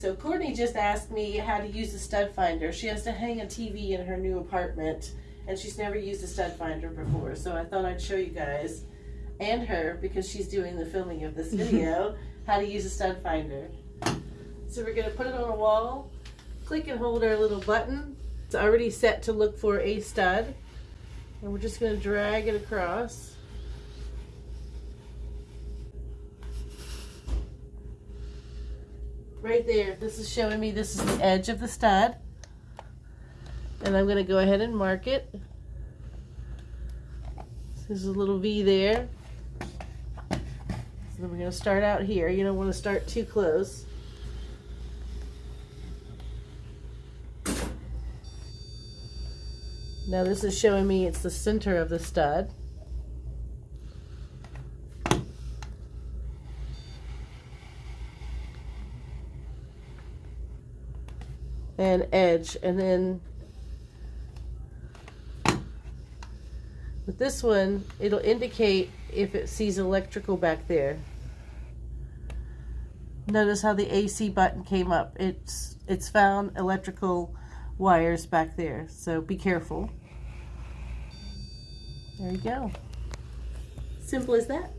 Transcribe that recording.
So Courtney just asked me how to use the stud finder. She has to hang a TV in her new apartment and she's never used a stud finder before. So I thought I'd show you guys and her because she's doing the filming of this video how to use a stud finder. So we're gonna put it on a wall, click and hold our little button. It's already set to look for a stud. And we're just gonna drag it across. Right there. This is showing me this is the edge of the stud. And I'm going to go ahead and mark it. There's a little V there. So then we're going to start out here. You don't want to start too close. Now this is showing me it's the center of the stud. And edge and then with this one it'll indicate if it sees electrical back there. Notice how the AC button came up. It's it's found electrical wires back there so be careful. There you go. Simple as that